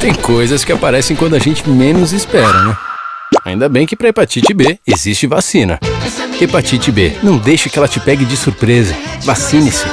Tem coisas que aparecem quando a gente menos espera, né? Ainda bem que para hepatite B existe vacina. Hepatite B, não deixe que ela te pegue de surpresa. Vacine-se.